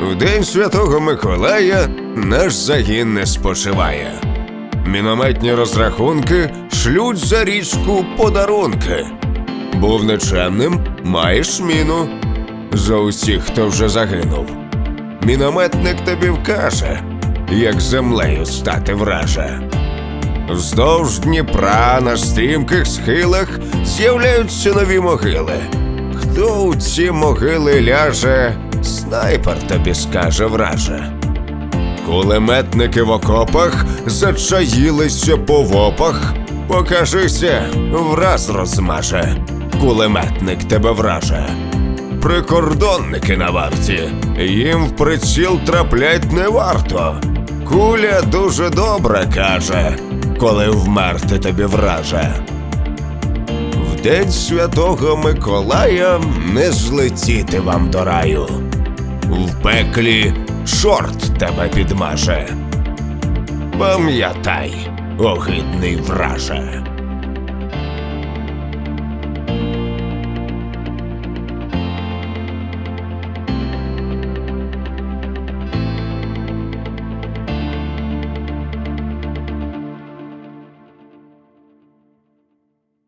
В день святого Миколая наш загін не спочиває. Мінометні розрахунки шлють за річку подарунки. Був нечемним, маєш міну. За усіх, хто вже загинув. Мінометник тобі вкаже, як землею стати враже. Вздовж Дніпра на стрімких схилах з'являються нові могили. Хто у ці могили ляже, снайпер тобі скаже враже. Кулеметники в окопах зачаїлися по вопах. Покажися, враз розмаже. Кулеметник тебе враже. Прикордонники на варті, їм в приціл траплять не варто. Куля дуже добре каже, коли вмерти тобі враже. В день святого Миколая не злетіти вам до раю. В пеклі чорт тебе підмаже. Пам'ятай, огидний враже.